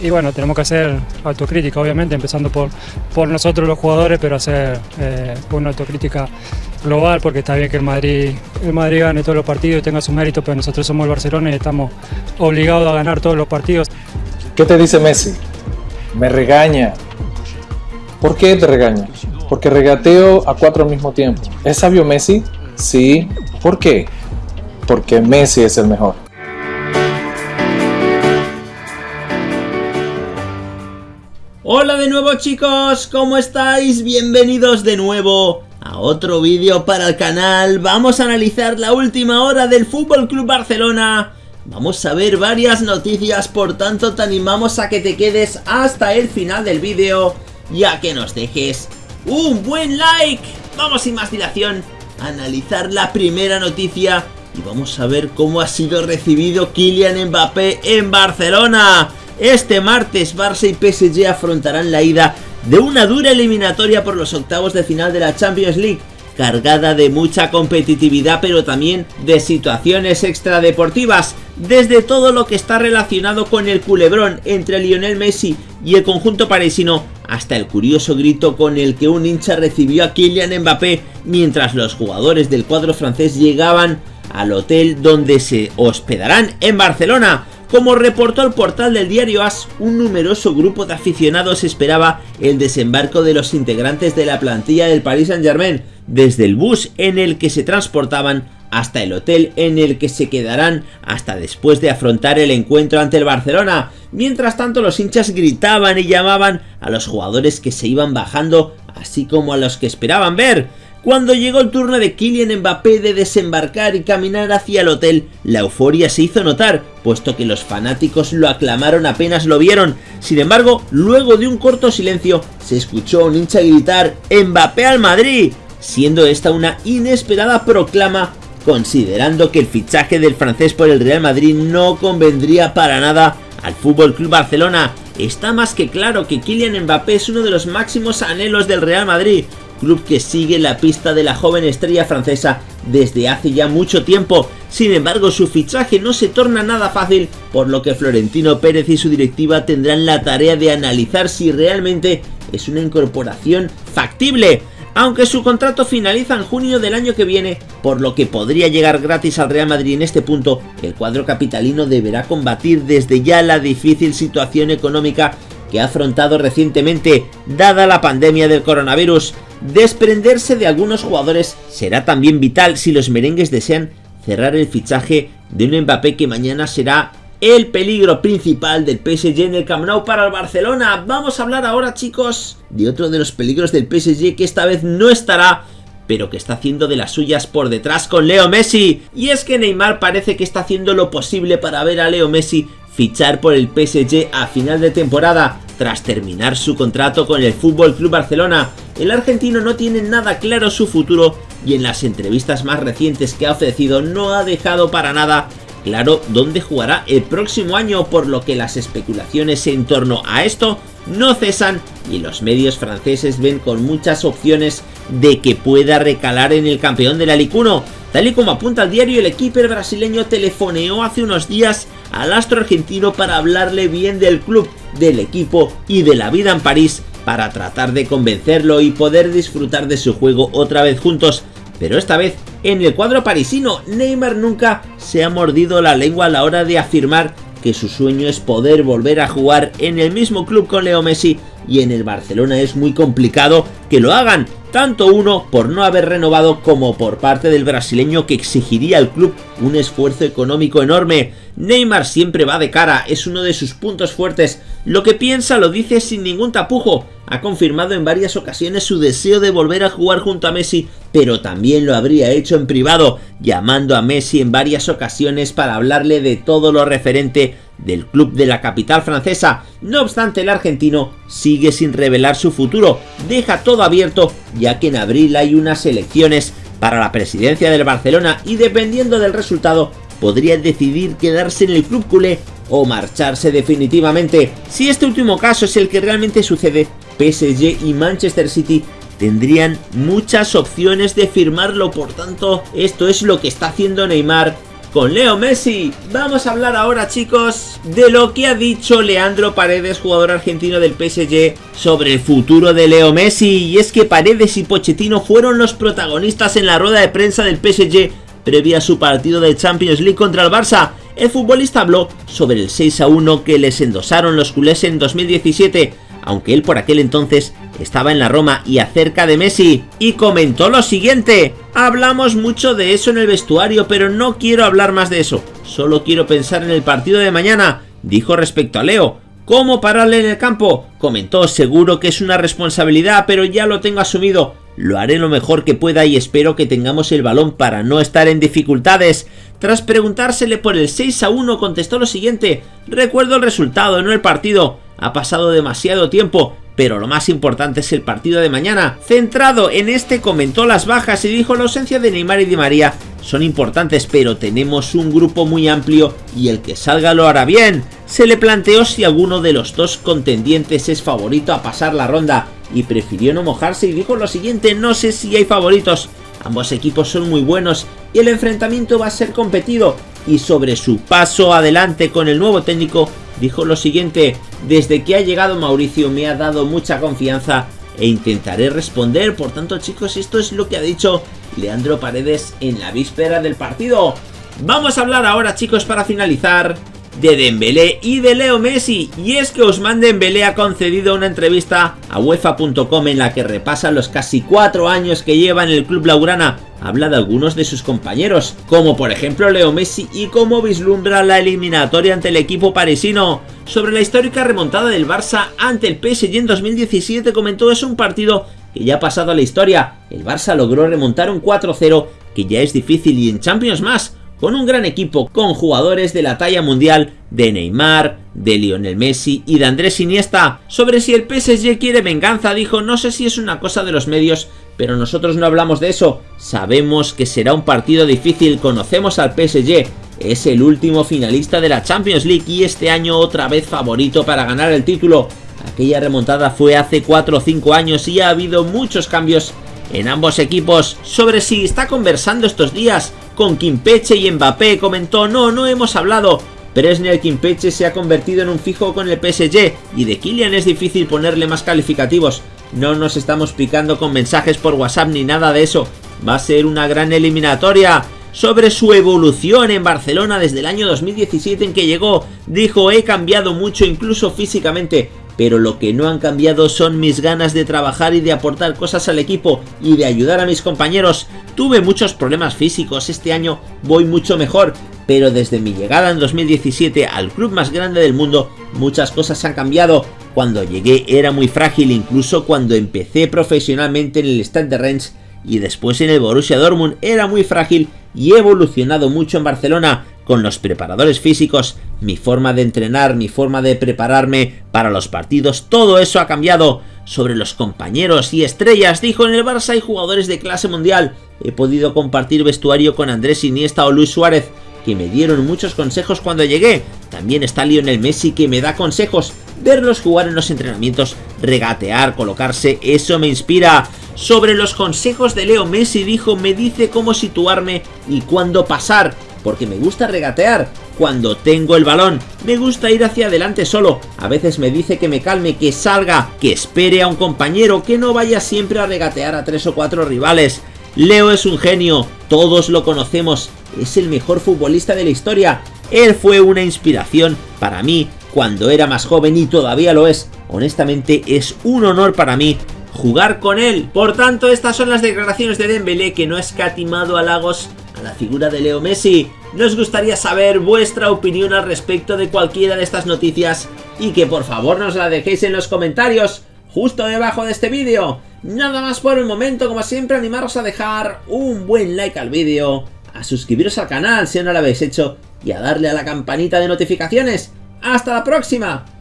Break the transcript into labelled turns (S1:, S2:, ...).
S1: y bueno, tenemos que hacer autocrítica, obviamente, empezando por, por nosotros los jugadores, pero hacer eh, una autocrítica global, porque está bien que el Madrid, el Madrid gane todos los partidos y tenga sus méritos, pero nosotros somos el Barcelona y estamos obligados a ganar todos los partidos.
S2: ¿Qué te dice Messi? Me regaña. ¿Por qué te regaña? Porque regateo a cuatro al mismo tiempo. ¿Es sabio Messi? Sí. ¿Por qué? Porque Messi es el mejor.
S3: Hola de nuevo chicos, ¿cómo estáis? Bienvenidos de nuevo a otro vídeo para el canal. Vamos a analizar la última hora del Fútbol Club Barcelona. Vamos a ver varias noticias, por tanto te animamos a que te quedes hasta el final del vídeo y a que nos dejes un buen like. Vamos sin más dilación a analizar la primera noticia y vamos a ver cómo ha sido recibido Kylian Mbappé en Barcelona. Este martes Barça y PSG afrontarán la ida de una dura eliminatoria por los octavos de final de la Champions League, cargada de mucha competitividad pero también de situaciones extradeportivas, desde todo lo que está relacionado con el culebrón entre Lionel Messi y el conjunto parisino, hasta el curioso grito con el que un hincha recibió a Kylian Mbappé mientras los jugadores del cuadro francés llegaban al hotel donde se hospedarán en Barcelona, como reportó el portal del diario AS, un numeroso grupo de aficionados esperaba el desembarco de los integrantes de la plantilla del Paris Saint Germain, desde el bus en el que se transportaban hasta el hotel en el que se quedarán hasta después de afrontar el encuentro ante el Barcelona. Mientras tanto los hinchas gritaban y llamaban a los jugadores que se iban bajando, así como a los que esperaban ver. Cuando llegó el turno de Kylian Mbappé de desembarcar y caminar hacia el hotel, la euforia se hizo notar, puesto que los fanáticos lo aclamaron apenas lo vieron. Sin embargo, luego de un corto silencio, se escuchó un hincha gritar ¡Mbappé al Madrid! Siendo esta una inesperada proclama, considerando que el fichaje del francés por el Real Madrid no convendría para nada al Fútbol Club Barcelona. Está más que claro que Kylian Mbappé es uno de los máximos anhelos del Real Madrid, club que sigue la pista de la joven estrella francesa desde hace ya mucho tiempo. Sin embargo, su fichaje no se torna nada fácil, por lo que Florentino Pérez y su directiva tendrán la tarea de analizar si realmente es una incorporación factible. Aunque su contrato finaliza en junio del año que viene, por lo que podría llegar gratis al Real Madrid en este punto, el cuadro capitalino deberá combatir desde ya la difícil situación económica que ha afrontado recientemente, dada la pandemia del coronavirus. Desprenderse de algunos jugadores será también vital si los merengues desean cerrar el fichaje de un Mbappé que mañana será el peligro principal del PSG en el Camp Nou para el Barcelona. Vamos a hablar ahora chicos de otro de los peligros del PSG que esta vez no estará pero que está haciendo de las suyas por detrás con Leo Messi. Y es que Neymar parece que está haciendo lo posible para ver a Leo Messi fichar por el PSG a final de temporada tras terminar su contrato con el Fútbol Club Barcelona. El argentino no tiene nada claro su futuro y en las entrevistas más recientes que ha ofrecido no ha dejado para nada claro dónde jugará el próximo año, por lo que las especulaciones en torno a esto no cesan y los medios franceses ven con muchas opciones de que pueda recalar en el campeón de la Ligue 1. Tal y como apunta el diario, el equipo brasileño telefoneó hace unos días al astro argentino para hablarle bien del club, del equipo y de la vida en París para tratar de convencerlo y poder disfrutar de su juego otra vez juntos. Pero esta vez, en el cuadro parisino, Neymar nunca se ha mordido la lengua a la hora de afirmar que su sueño es poder volver a jugar en el mismo club con Leo Messi y en el Barcelona es muy complicado que lo hagan, tanto uno por no haber renovado como por parte del brasileño que exigiría al club un esfuerzo económico enorme. Neymar siempre va de cara, es uno de sus puntos fuertes, lo que piensa lo dice sin ningún tapujo, ha confirmado en varias ocasiones su deseo de volver a jugar junto a Messi, pero también lo habría hecho en privado, llamando a Messi en varias ocasiones para hablarle de todo lo referente del club de la capital francesa. No obstante, el argentino sigue sin revelar su futuro, deja todo abierto ya que en abril hay unas elecciones. Para la presidencia del Barcelona y dependiendo del resultado podría decidir quedarse en el club culé o marcharse definitivamente. Si este último caso es el que realmente sucede, PSG y Manchester City tendrían muchas opciones de firmarlo, por tanto esto es lo que está haciendo Neymar con Leo Messi. Vamos a hablar ahora chicos de lo que ha dicho Leandro Paredes, jugador argentino del PSG, sobre el futuro de Leo Messi. Y es que Paredes y Pochettino fueron los protagonistas en la rueda de prensa del PSG previa a su partido de Champions League contra el Barça. El futbolista habló sobre el 6 a 1 que les endosaron los culés en 2017 aunque él por aquel entonces estaba en la Roma y acerca de Messi, y comentó lo siguiente, hablamos mucho de eso en el vestuario, pero no quiero hablar más de eso, solo quiero pensar en el partido de mañana, dijo respecto a Leo, ¿Cómo pararle en el campo? Comentó, seguro que es una responsabilidad, pero ya lo tengo asumido. Lo haré lo mejor que pueda y espero que tengamos el balón para no estar en dificultades. Tras preguntársele por el 6 a 1 contestó lo siguiente, recuerdo el resultado, no el partido. Ha pasado demasiado tiempo, pero lo más importante es el partido de mañana. Centrado en este comentó las bajas y dijo la ausencia de Neymar y Di María son importantes, pero tenemos un grupo muy amplio y el que salga lo hará bien. Se le planteó si alguno de los dos contendientes es favorito a pasar la ronda y prefirió no mojarse y dijo lo siguiente, no sé si hay favoritos, ambos equipos son muy buenos y el enfrentamiento va a ser competido y sobre su paso adelante con el nuevo técnico dijo lo siguiente, desde que ha llegado Mauricio me ha dado mucha confianza e intentaré responder, por tanto chicos esto es lo que ha dicho Leandro Paredes en la víspera del partido. Vamos a hablar ahora chicos para finalizar de Dembélé y de Leo Messi y es que Ousmane Dembélé ha concedido una entrevista a UEFA.com en la que repasa los casi cuatro años que lleva en el club laurana habla de algunos de sus compañeros, como por ejemplo Leo Messi y cómo vislumbra la eliminatoria ante el equipo parisino. Sobre la histórica remontada del Barça ante el PSG en 2017 comentó es un partido que ya ha pasado a la historia. El Barça logró remontar un 4-0 que ya es difícil y en Champions más con un gran equipo con jugadores de la talla mundial de Neymar, de Lionel Messi y de Andrés Iniesta. Sobre si el PSG quiere venganza dijo no sé si es una cosa de los medios, pero nosotros no hablamos de eso. Sabemos que será un partido difícil, conocemos al PSG, es el último finalista de la Champions League y este año otra vez favorito para ganar el título. Aquella remontada fue hace 4 o 5 años y ha habido muchos cambios en ambos equipos. Sobre si está conversando estos días con Kimpeche y Mbappé, comentó, no, no hemos hablado. Presnel Kimpeche se ha convertido en un fijo con el PSG y de Kylian es difícil ponerle más calificativos. No nos estamos picando con mensajes por WhatsApp ni nada de eso. Va a ser una gran eliminatoria. Sobre su evolución en Barcelona desde el año 2017 en que llegó, dijo he cambiado mucho incluso físicamente pero lo que no han cambiado son mis ganas de trabajar y de aportar cosas al equipo y de ayudar a mis compañeros. Tuve muchos problemas físicos, este año voy mucho mejor, pero desde mi llegada en 2017 al club más grande del mundo, muchas cosas han cambiado. Cuando llegué era muy frágil, incluso cuando empecé profesionalmente en el Stade de Rennes y después en el Borussia Dortmund era muy frágil y he evolucionado mucho en Barcelona con los preparadores físicos, mi forma de entrenar, mi forma de prepararme para los partidos, todo eso ha cambiado. Sobre los compañeros y estrellas, dijo en el Barça hay jugadores de clase mundial. He podido compartir vestuario con Andrés Iniesta o Luis Suárez, que me dieron muchos consejos cuando llegué. También está Lionel Messi que me da consejos. Verlos jugar en los entrenamientos, regatear, colocarse, eso me inspira. Sobre los consejos de Leo Messi dijo me dice cómo situarme y cuándo pasar porque me gusta regatear cuando tengo el balón. Me gusta ir hacia adelante solo. A veces me dice que me calme, que salga, que espere a un compañero, que no vaya siempre a regatear a tres o cuatro rivales. Leo es un genio, todos lo conocemos, es el mejor futbolista de la historia. Él fue una inspiración para mí cuando era más joven y todavía lo es. Honestamente es un honor para mí jugar con él. Por tanto, estas son las declaraciones de Dembélé que no ha escatimado halagos la figura de Leo Messi. Nos gustaría saber vuestra opinión al respecto de cualquiera de estas noticias y que por favor nos la dejéis en los comentarios justo debajo de este vídeo. Nada más por el momento, como siempre animaros a dejar un buen like al vídeo, a suscribiros al canal si no lo habéis hecho y a darle a la campanita de notificaciones. ¡Hasta la próxima!